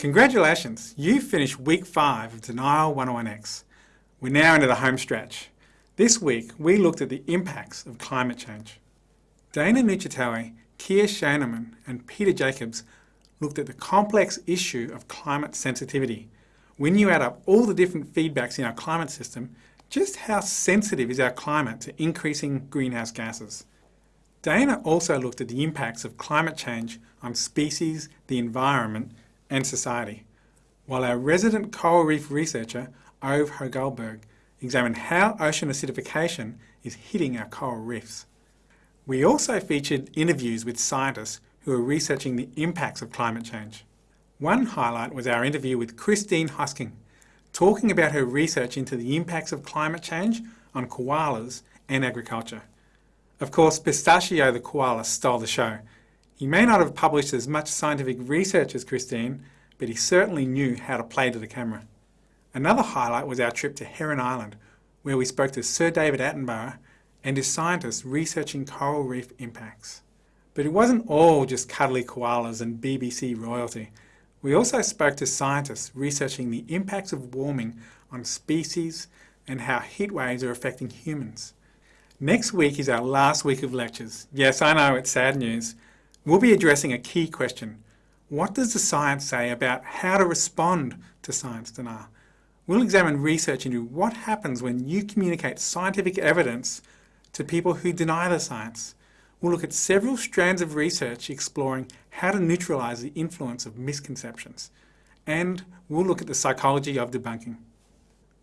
Congratulations, you finished week 5 of Denial 101X. We're now into the home stretch. This week we looked at the impacts of climate change. Dana Nuccitelli, Keah Schuenemann and Peter Jacobs looked at the complex issue of climate sensitivity. When you add up all the different feedbacks in our climate system, just how sensitive is our climate to increasing greenhouse gases? Dana also looked at the impacts of climate change on species, the environment and society, while our resident coral reef researcher, Ove Hoegh-Guldberg, examined how ocean acidification is hitting our coral reefs. We also featured interviews with scientists who are researching the impacts of climate change. One highlight was our interview with Christine Hosking, talking about her research into the impacts of climate change on koalas and agriculture. Of course, Pistachio the koala stole the show. He may not have published as much scientific research as Christine, but he certainly knew how to play to the camera. Another highlight was our trip to Heron Island, where we spoke to Sir David Attenborough and his scientists researching coral reef impacts. But it wasn't all just cuddly koalas and BBC royalty. We also spoke to scientists researching the impacts of warming on species and how heat waves are affecting humans. Next week is our last week of lectures. Yes, I know it's sad news. We'll be addressing a key question. What does the science say about how to respond to science denial? We'll examine research into what happens when you communicate scientific evidence to people who deny the science. We'll look at several strands of research exploring how to neutralise the influence of misconceptions. And we'll look at the psychology of debunking.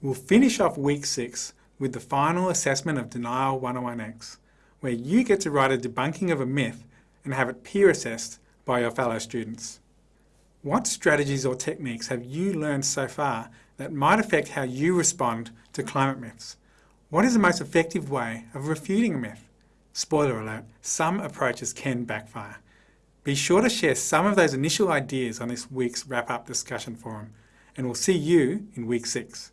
We'll finish off week 6 with the final assessment of Denial 101X, where you get to write a debunking of a myth and have it peer assessed by your fellow students. What strategies or techniques have you learned so far that might affect how you respond to climate myths? What is the most effective way of refuting a myth? Spoiler alert, some approaches can backfire. Be sure to share some of those initial ideas on this week's wrap-up discussion forum, and we'll see you in week 6.